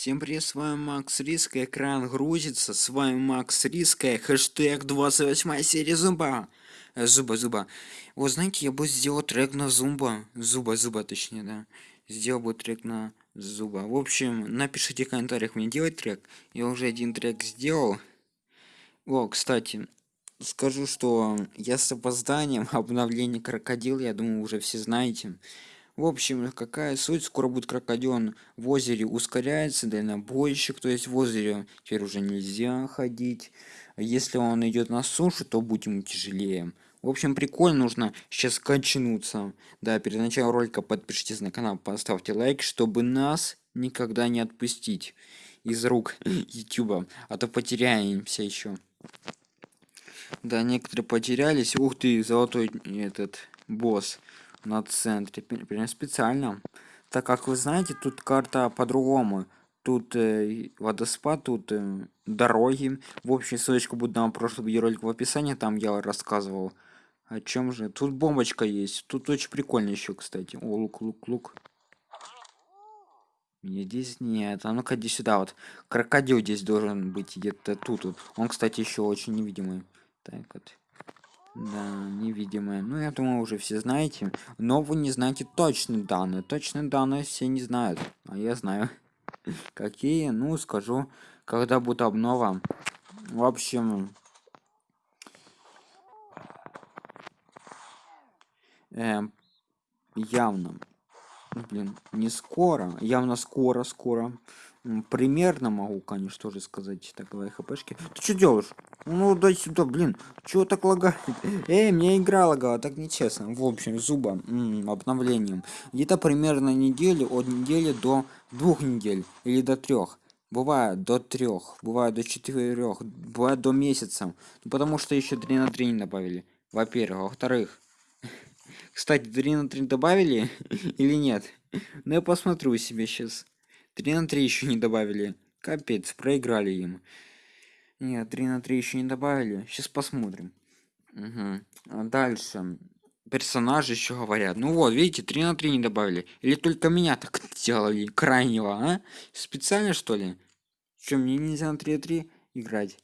Всем привет, с вами Макс Риска, экран грузится, с вами Макс Риска, хэштег 28 серия Зумба. Э, зуба, зуба. Вот знаете, я бы сделал трек на Зумба, Зуба, Зуба точнее, да. Сделал бы трек на Зуба. В общем, напишите в комментариях мне делать трек. Я уже один трек сделал. О, кстати, скажу, что я с опозданием обновление крокодил, я думаю, уже все знаете. В общем, какая суть? Скоро будет крокодил в озере ускоряется, дальнобойщик, то есть в озере теперь уже нельзя ходить. Если он идет на сушу, то будет ему тяжелее. В общем, прикольно, нужно сейчас качнуться. Да, перед началом ролика подпишитесь на канал, поставьте лайк, чтобы нас никогда не отпустить из рук ютуба, а то потеряемся еще. Да, некоторые потерялись. Ух ты, золотой этот босс на центре прям специально. Так как вы знаете тут карта по-другому. Тут э, водоспад тут э, дороги. В общем ссылочка будет на прошлый видеоролик в описании там я рассказывал о чем же. Тут бомбочка есть. Тут очень прикольно еще кстати. О лук лук лук. Мне здесь нет. А ну-ка иди сюда вот. Крокодил здесь должен быть где-то тут вот. он кстати еще очень невидимый. Так вот да, невидимые. Ну, я думаю, уже все знаете. Но вы не знаете точные данные. Точные данные все не знают. А я знаю. Какие? Ну, скажу, когда будет обнова. В общем... Эм, явно. Блин, не скоро. Явно скоро, скоро примерно могу конечно тоже сказать так давай хпшки. Ты что делаешь? Ну дай сюда блин. Чего так лагает? Эй мне игра лагала так нечестно. В общем зуба м -м, обновлением. Где-то примерно недели от недели до двух недель или до трех бывает до трех бывает до четырех бывает до месяца. Ну, потому что еще 3 на 3 не добавили. Во-первых. Во-вторых. Кстати 3 на 3 добавили или нет? Ну я посмотрю себе сейчас 3 на 3 еще не добавили. Капец, проиграли им. Нет, 3 на 3 еще не добавили. Сейчас посмотрим. Угу. А дальше. Персонажи еще говорят. Ну вот, видите, 3 на 3 не добавили. Или только меня так делали, крайнего, а? Специально, что ли? Что, мне нельзя на 3 на 3 играть?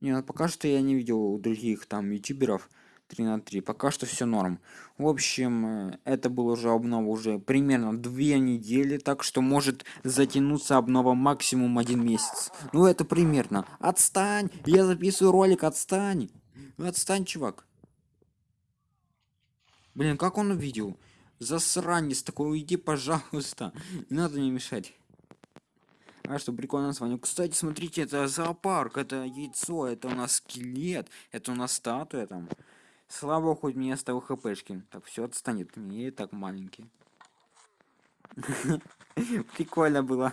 Нет, пока что я не видел у других там ютуберов 3 на 3 пока что все норм. В общем э, это было уже обнова уже примерно две недели так что может затянуться обнова максимум один месяц. Ну это примерно. Отстань! Я записываю ролик отстань! Отстань чувак! Блин как он увидел? Засранец такой уйди пожалуйста! Не надо мне мешать. А что прикольно название кстати смотрите это зоопарк это яйцо это у нас скелет это у нас статуя там Слава хоть мне оставил хпшки. Так, все отстанет. Мне и так маленький. Прикольно было.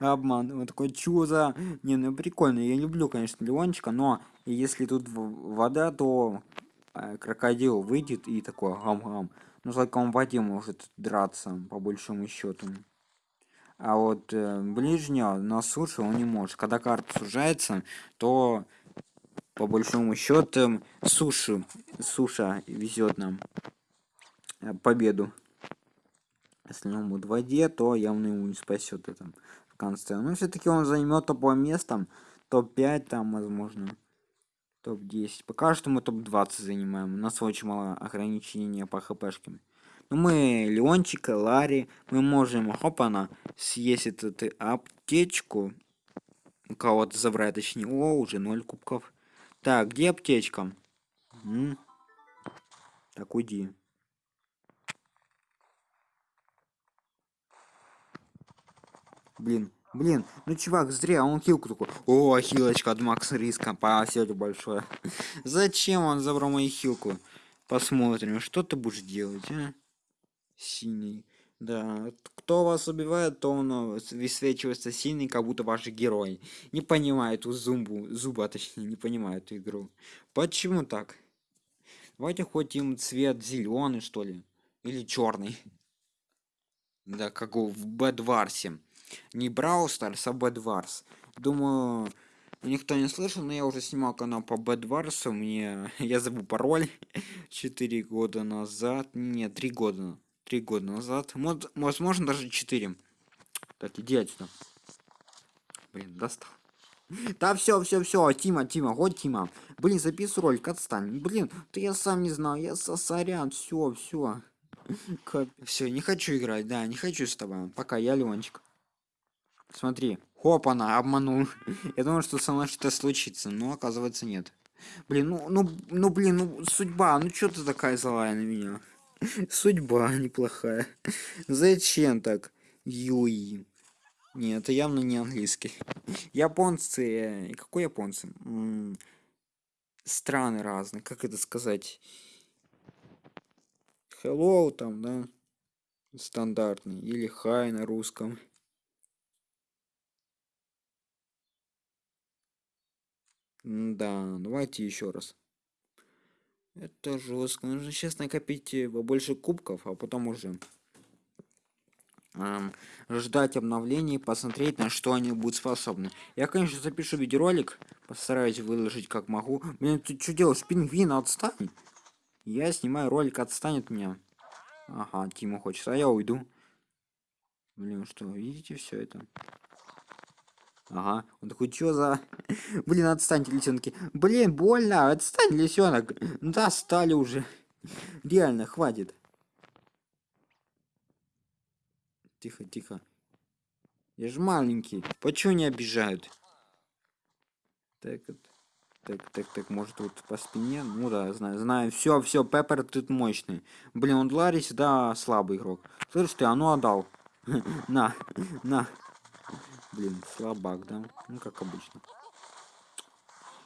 Обман. Вот такой чё за... Не, ну прикольно. Я люблю, конечно, Леончика, но если тут вода, то э, крокодил выйдет и такой гам-гам. Ну, только он в воде может драться, по большому счету. А вот э, ближнего на суше он не может. Когда карта сужается, то по большому счету суши суша везет нам э, победу. Если он будет в воде то явно ему не спасет это в конце. Но все-таки он займет топовое место топ-5 там возможно топ-10 пока что мы топ-20 занимаем. У нас очень мало ограничения по хпшкам. Но ну, мы леончика ларри. Мы можем хопана съесть эту аптечку. У кого-то забрать точнее о уже 0 кубков так, где аптечка? М? Так, уйди. Блин, блин, ну чувак, зря, он хилку такой. О, хилочка от Макс Риска, спасибо большое. Зачем он забрал мою хилку? Посмотрим, что ты будешь делать, а? Синий. Да, кто вас убивает, то он э, высвечивается сильный, как будто ваш герой. Не понимает у зумбу, зуба точнее, не понимает игру. Почему так? Давайте хоть им цвет зеленый, что ли. Или черный. Да, как в Бэдварсе. Не Брау Старс, а Бэдварс. Думаю, никто не слышал, но я уже снимал канал по Бэдварсу. Мне я забыл пароль 4 года назад. Нет, 3 года три года назад возможно даже четыре Так, иди отсюда. Блин, достал. Да все, все, все, Тима, Тима, вот Тима. Блин, записывай ролик, отстань. Блин, да я сам не знаю, я сосарян, все, все. Все, не хочу играть, да, не хочу с тобой. Пока, я Ленчик. Смотри, хоп, она обманул. я думал, что со мной что-то случится, но оказывается нет. Блин, ну, ну, ну, блин, ну, судьба, ну что ты такая злая на меня? Судьба неплохая. Зачем так? Юи. Нет, это явно не английский. Японцы... Какой японцы? Страны разные. Как это сказать? Hello там, да? Стандартный. Или hi на русском. да, давайте еще раз. Это жестко. Нужно сейчас накопить побольше кубков, а потом уже эм, ждать обновлений, посмотреть, на что они будут способны. Я, конечно, запишу видеоролик, постараюсь выложить как могу. Блин, ты что делаешь, пингвин, отстань. Я снимаю ролик, отстань от меня. Ага, Тима хочет, а я уйду. Блин, что, видите все это? Ага, он такой, что за... Блин, отстаньте, лисенки. Блин, больно, отстань, лисенок. Да, стали уже. Реально, хватит. Тихо, тихо. Я же маленький. Почему не обижают? Так, так, так, так, может вот по спине? Ну да, знаю, знаю. Все, все, Пеппер тут мощный. Блин, он Ларис, да, слабый игрок. Слышь ты, а ну отдал. на, на. Блин, слабак, да? Ну, как обычно.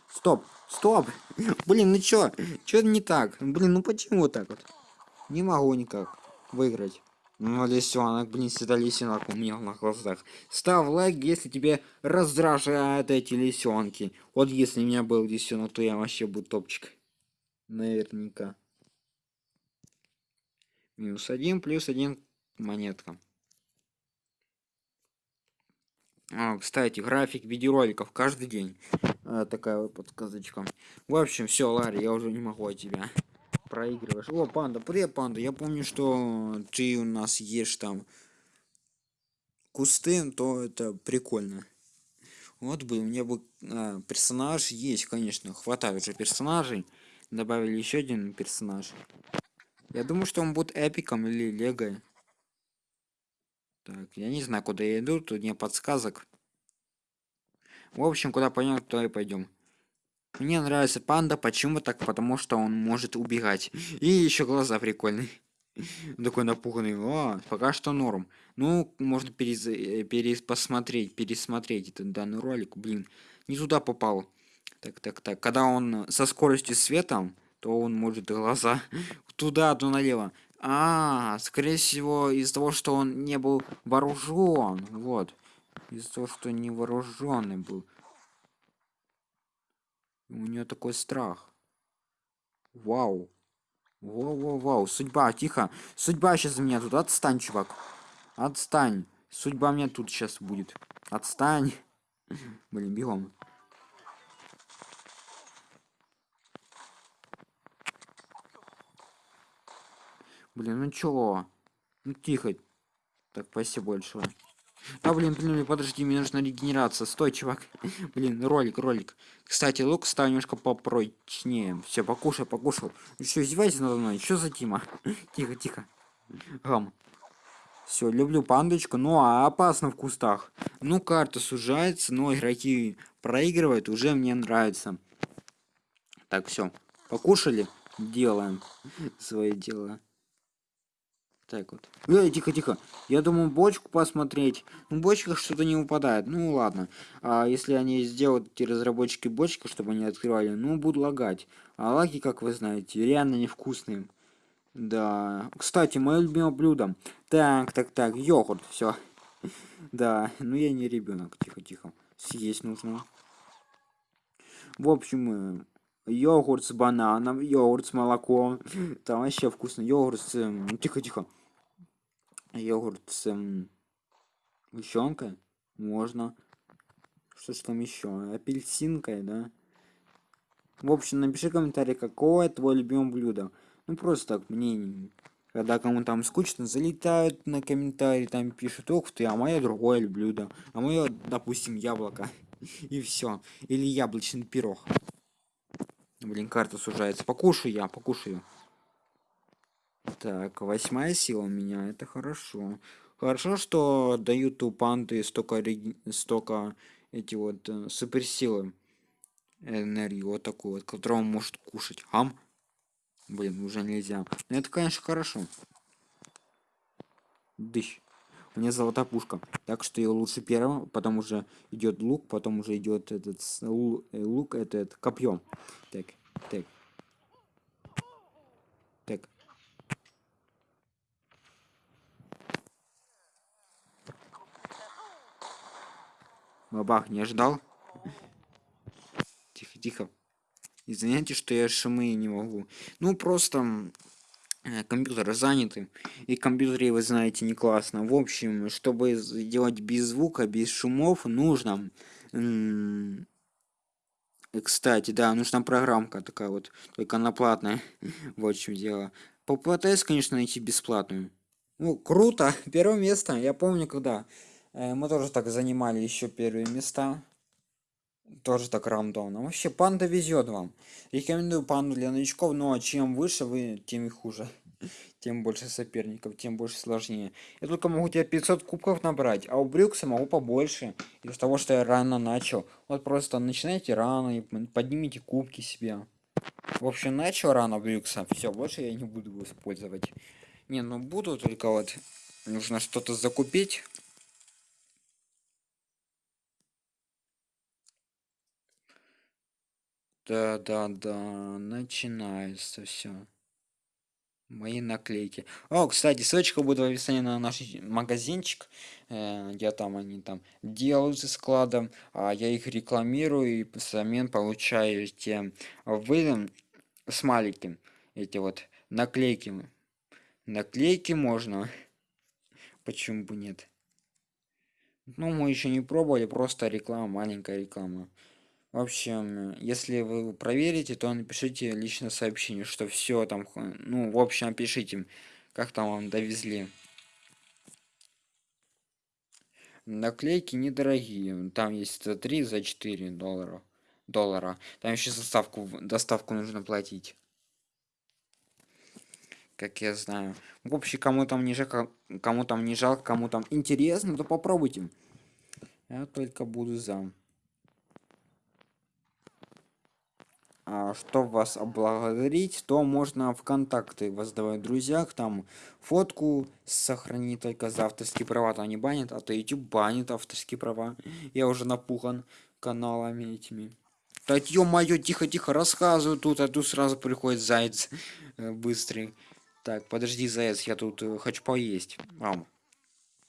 Стоп, стоп! Блин, ну чё? Чё не так? Блин, ну почему так вот? Не могу никак выиграть. Ну, лисенок, блин, всегда лисенок у меня на глазах. Ставь лайк, если тебе раздражают эти лисенки. Вот если у меня был лисенок, то я вообще буду топчик. Наверняка. Минус один, плюс один монетка. А, кстати, график видеороликов каждый день. А, такая вот подсказочка. В общем, все, Ларри, я уже не могу от тебя проигрываешь. О, панда, привет, панда. Я помню, что ты у нас ешь там кусты, то это прикольно. Вот бы, у меня бы а, персонаж есть, конечно, хватает уже персонажей. Добавили еще один персонаж. Я думаю, что он будет эпиком или лего. Так, я не знаю, куда я иду, тут нет подсказок. В общем, куда пойдем, туда и пойдем. Мне нравится панда, почему так? Потому что он может убегать. И еще глаза прикольные. Такой напуганный. О, пока что норм. Ну, можно перез... перес... посмотреть, пересмотреть этот данный ролик. Блин, не туда попал. Так, так, так. Когда он со скоростью света, то он может глаза туда, то налево. А, скорее всего, из-за того, что он не был вооружен. Вот. Из-за того, что не вооруженный был. У нее такой страх. Вау. Вау-вау-вау. Судьба, тихо. Судьба сейчас меня тут. Отстань, чувак. Отстань. Судьба меня тут сейчас будет. Отстань. Блин, бегом. Блин, ну чё? Ну тихо. Так, спасибо большое. А, блин, блин, подожди, мне нужна регенерация. Стой, чувак. блин, ролик, ролик. Кстати, лук стал немножко попрочнее. Все, покушай, покушал. Что, издевайся надо мной? Что за Тима? тихо, тихо. Гам. Все, люблю пандочку, ну а опасно в кустах. Ну, карта сужается, но игроки проигрывают, уже мне нравится. Так, все. Покушали? Делаем свои дела. Так вот. Эй, тихо, тихо. Я думаю, бочку посмотреть. Ну, бочка что-то не упадает. Ну, ладно. А если они сделают, эти разработчики бочки, чтобы они открывали, ну, буду лагать. А лаги, как вы знаете, реально невкусные. Да. Кстати, мое любимое блюдо. Так, так, так, йогурт, все. Да, ну я не ребенок. Тихо, тихо. Съесть нужно. В общем, йогурт с бананом, йогурт с молоком. Там вообще вкусно. Йогурт с... Ну, тихо, тихо йогурт с эм, можно. Что ж там еще апельсинкой да. В общем напиши комментарий какое твое любимое блюдо. Ну просто так мне когда кому там скучно залетают на комментарии там пишут ох ты а мое другое блюдо а мое допустим яблоко и все или яблочный пирог. Блин карта сужается. Покушаю я покушаю так восьмая сила у меня это хорошо. Хорошо что дают у панды столько столько эти вот э, суперсилы энергию вот такую вот которую он может кушать. Ам! Блин уже нельзя. Но это конечно хорошо. Дыщ. Мне золотая пушка так что я лучше первым потом уже идет лук потом уже идет этот э, лук этот копьем так так бабах не ожидал. Тихо тихо. Извините что я шумы не могу. Ну просто э, компьютеры заняты и компьютере вы знаете не классно. В общем чтобы сделать без звука без шумов нужно кстати да нужна программка такая вот только она платная. Вот в чем дело. Попытаюсь конечно найти бесплатную. Ну круто! Первое место я помню когда э, мы тоже так занимали еще первые места. Тоже так рандомно. Вообще панда везет вам. Рекомендую панду для новичков но чем выше вы тем и хуже. Тем больше соперников тем больше сложнее. Я только могу тебе 500 кубков набрать а у брюкса могу побольше. Из-за того что я рано начал. Вот просто начинайте рано и поднимите кубки себе. В общем начал рано брюкса все больше я не буду его использовать. Не ну буду только вот нужно что-то закупить Да, да, да, начинается все. Мои наклейки. О, кстати, ссылочка будет в описании на наш магазинчик. Э, где там они там делаются складом, а я их рекламирую и взамен получаете вы смайлики. Эти вот наклейки. Наклейки можно. Почему бы нет? Ну, мы еще не пробовали, просто реклама, маленькая реклама. В общем, если вы проверите, то напишите личное сообщение, что все там, ну, в общем, напишите, как там вам довезли. Наклейки недорогие, там есть за 3, за 4 доллара. доллара. Там еще доставку, доставку нужно платить. Как я знаю. В общем, кому там не жалко, кому там не жалко, кому там интересно, то попробуйте. Я только буду за. а, что вас облагодарить, то можно в контакты вас давать друзьях, там фотку сохранить только за авторские права, то не банят, а то YouTube банит авторские права. Я уже напуган каналами этими. Да ё-моё, тихо-тихо, рассказываю тут, а тут сразу приходит заяц э, быстрый. Так, подожди, заяц, я тут э, хочу поесть. Ам.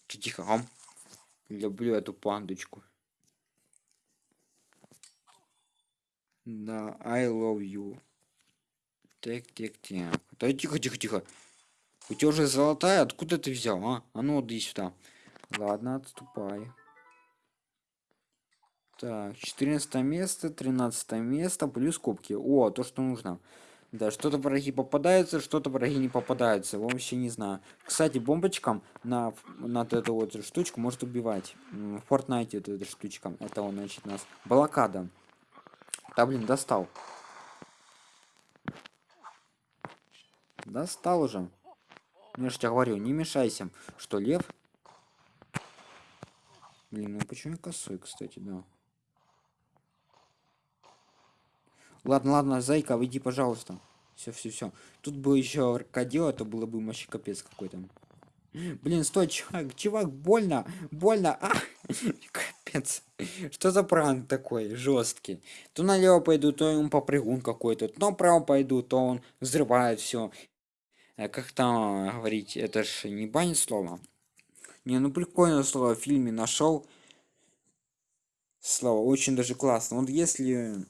Тихо, ам. Люблю эту пандочку. Да, I love you. Так, так, так. Да тихо, тихо, тихо. У тебя уже золотая, откуда ты взял, а? А ну, иди сюда. Ладно, отступай. Так, 14 место, 13 место, плюс кубки. О, то, что нужно. Да, что-то враги попадаются, что-то враги не попадаются. Вообще не знаю. Кстати, бомбочкам на, на эту вот штучку может убивать. В Fortnite эта штучка. Это он, значит, нас. Блокада. Да блин, достал. Достал уже. Я же тебе говорю, не мешайся. Что, лев? Блин, ну почему я косой, кстати, да. Ладно, ладно, зайка, выйди, пожалуйста. Все, все, все. Тут бы еще крокодил, это было бы вообще капец какой-то. Блин, стой, чувак, чувак, больно, больно. А! Капец. Что за пранк такой жесткий? То налево пойду, то он попрыгун какой-то, то направо пойду, то он взрывает все. Э, как там говорить, это ж не банит слово. Не, ну прикольное слово в фильме нашел. Слово очень даже классно. Вот если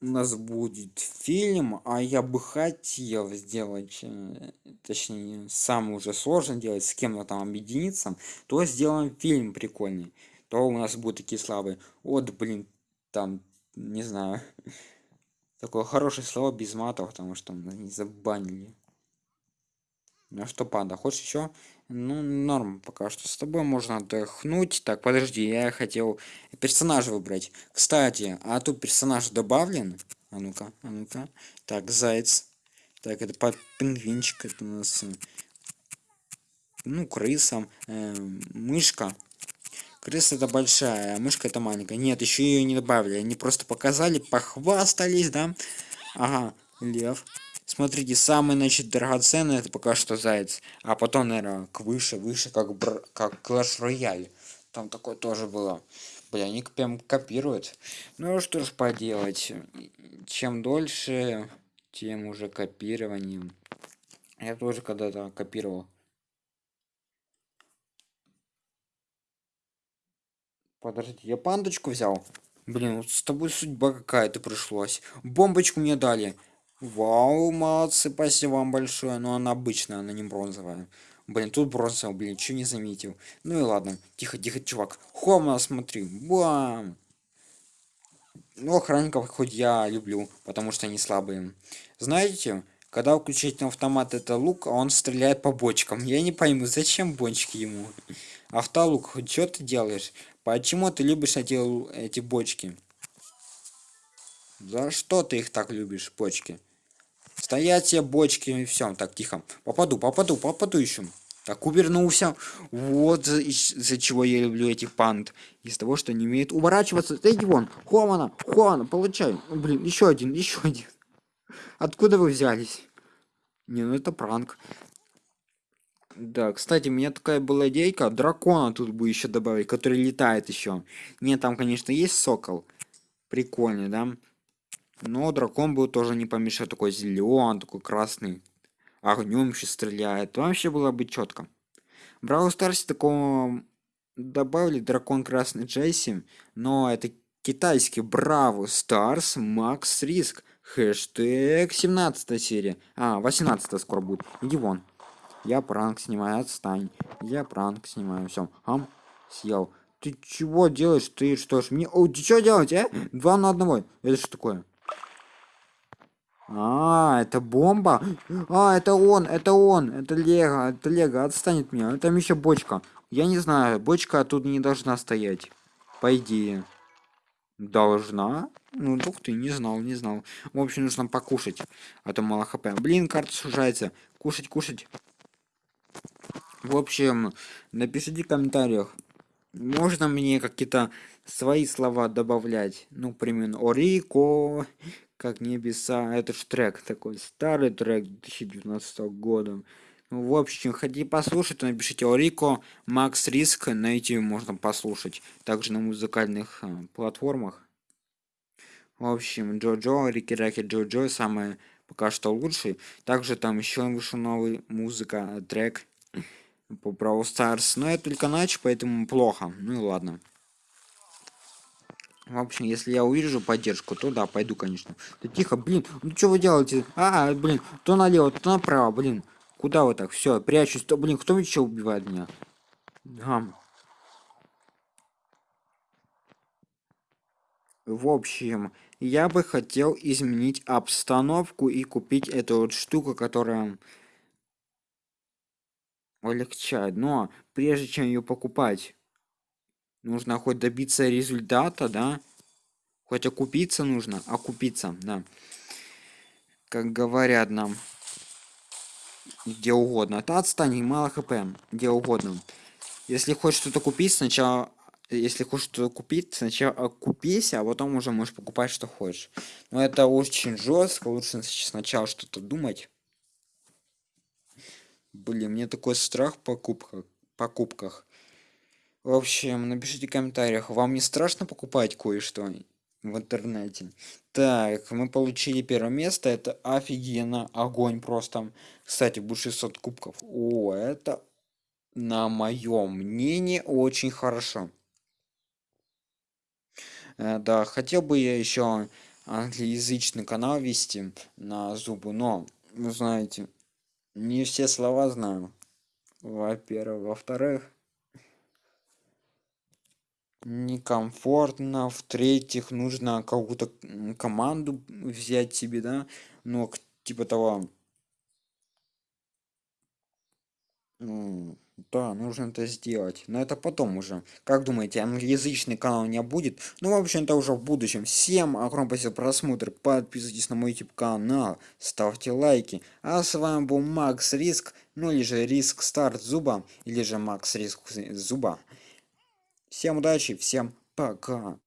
у нас будет фильм, а я бы хотел сделать, э, точнее, самый уже сложно делать, с кем-то там объединиться, то сделаем фильм прикольный. То у нас будут такие славы. Вот, блин, там, не знаю, такое хорошее слово без матов, потому что не забанили. Ну что, панда, хочешь еще? Ну, норм, пока что с тобой можно отдохнуть. Так, подожди, я хотел персонажа выбрать. Кстати, а тут персонаж добавлен? А ну-ка, а ну-ка. Так, заяц. Так, это под пингвинчик, это у нас... Э, ну, крыса, э, мышка. Крыса это большая, а мышка это маленькая. Нет, еще ее не добавили. Они просто показали, похвастались, да? Ага, лев. Смотрите, самый, значит, драгоценный это пока что заяц. А потом, наверное, к выше, выше, как, бр... как Clash Royale. Там такое тоже было. Бля, они прям копируют. Ну что ж поделать. Чем дольше, тем уже копированием. Я тоже когда-то копировал. Подождите, я пандочку взял. Блин, вот с тобой судьба какая-то пришлась. Бомбочку мне дали. Вау, молодцы, спасибо вам большое. Но она обычная, она не бронзовая. Блин, тут бронзовая, блин, что не заметил. Ну и ладно. Тихо, тихо, чувак. Хома, смотри. Бам! Ну, охранников хоть я люблю, потому что они слабые. Знаете, когда включить на автомат это лук, а он стреляет по бочкам. Я не пойму, зачем бочки ему? Автолук, что ты делаешь? Почему ты любишь эти, эти бочки? За что ты их так любишь, бочки? Стоять все бочки и все. Так, тихо. Попаду, попаду, попаду еще. Так, увернулся. Вот из-за чего я люблю этих панд. Из того, что не умеют уворачиваться. Иди вон. Хомана, Хомана, получай. Блин, еще один, еще один. Откуда вы взялись? Не, ну это пранк. Да, кстати, у меня такая была идейка. Дракона тут бы еще добавить, который летает еще. Нет, там, конечно, есть сокол. Прикольный, да? Но дракон был тоже не помешает. Такой зеленый, такой красный. Огнем еще стреляет. Вообще было бы четко. Brawl Stars такого добавили дракон красный Джесси. Но это китайский Браво Старс Макс Риск. Хэштег 17 серия. А, 18 скоро будет. Иди вон. Я пранк снимаю, отстань. Я пранк снимаю, все. Ам, съел. Ты чего делаешь? Ты что ж мне... О, ты что делать, а? Два на одного. Это что такое? А, это бомба? А, это он, это он, это Лего, это Лего, отстанет от меня. Там еще бочка. Я не знаю, бочка тут не должна стоять. По идее. Должна? Ну, ух ты, не знал, не знал. В общем, нужно покушать, а то мало хп. Блин, карта сужается. Кушать, кушать. В общем, напишите в комментариях. Можно мне какие-то свои слова добавлять? Ну, примерно, Орико, как небеса. Это ж трек такой, старый трек 2019 года. Ну, в общем, хотите послушать, то напишите Орико, Макс Риск, на YouTube можно послушать. Также на музыкальных э, платформах. В общем, Джоджо, Рики Раки Джоджо, самое пока что лучший. Также там еще вышел новый музыка, трек по Brawl Stars. Но это только ночь, поэтому плохо. Ну и ладно. В общем, если я увижу поддержку, то да, пойду, конечно. Да тихо, блин, ну что вы делаете? А, блин, то налево, то направо, блин. Куда вы так? Все, прячусь. То, блин, кто еще убивает меня? Гам. В общем, я бы хотел изменить обстановку и купить эту вот штуку, которая полегчает. Но прежде чем ее покупать, нужно хоть добиться результата, да? Хоть окупиться нужно, окупиться, да. Как говорят нам, где угодно. Та отстань, мало хп, где угодно. Если хочешь что-то купить, сначала... Если хочешь что-то купить, сначала окупись, а потом уже можешь покупать, что хочешь. Но это очень жестко, лучше сначала что-то думать. Блин, мне такой страх в покупках. покупках. В общем, напишите в комментариях, вам не страшно покупать кое-что в интернете? Так, мы получили первое место, это офигенно, огонь просто. Кстати, будет 600 кубков. О, это, на моем мнении, очень хорошо. Э, да, хотел бы я еще англоязычный канал вести на зубы, но, вы знаете, не все слова знаю. Во-первых. Во-вторых, некомфортно. В-третьих, нужно какую-то команду взять себе, да? Ну, типа того. Да, нужно это сделать. Но это потом уже. Как думаете, англоязычный канал меня будет? Ну, в общем-то, уже в будущем. Всем огромное спасибо за просмотр. Подписывайтесь на мой YouTube канал. Ставьте лайки. А с вами был Макс Риск. Ну, или же Риск Старт Зуба. Или же Макс Риск Зуба. Всем удачи, всем пока.